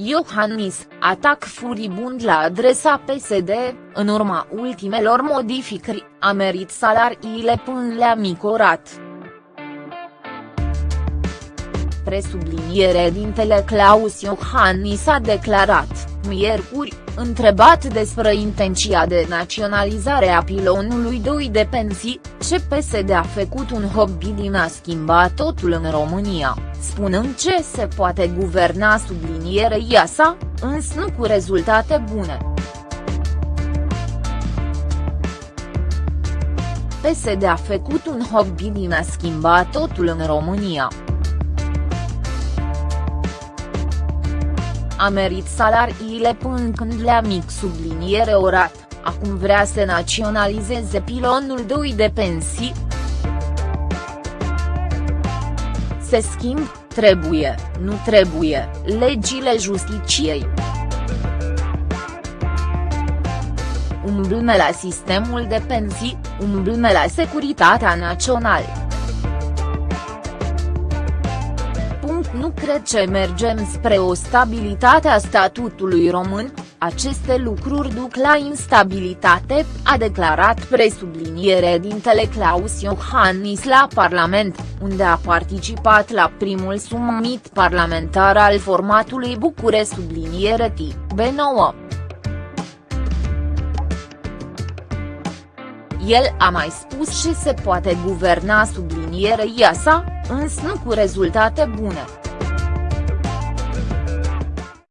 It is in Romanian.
Iohannis, atac furibund la adresa PSD, în urma ultimelor modificări, a merit salariile până le-a micorat. Presubliniere dintele Claus Iohannis a declarat, miercuri, întrebat despre intenția de naționalizare a pilonului 2 de pensii, ce PSD a făcut un hobby din a schimba totul în România, spunând ce se poate guverna sublinierei sa, însă nu cu rezultate bune. PSD a făcut un hobby din a schimba totul în România. A merit salariile până când le-a mic subliniere orat, acum vrea să naționalizeze pilonul 2 de pensii. Se schimb, trebuie, nu trebuie, legile justiciei. Umblme la sistemul de pensii, umblme la securitatea națională. Nu cred că mergem spre o stabilitate a statutului român, aceste lucruri duc la instabilitate, a declarat presubliniere dintele Claus Iohannis la Parlament, unde a participat la primul summit parlamentar al formatului Bucure subliniere B9. El a mai spus și se poate guverna sublinierei sa, însă nu cu rezultate bune.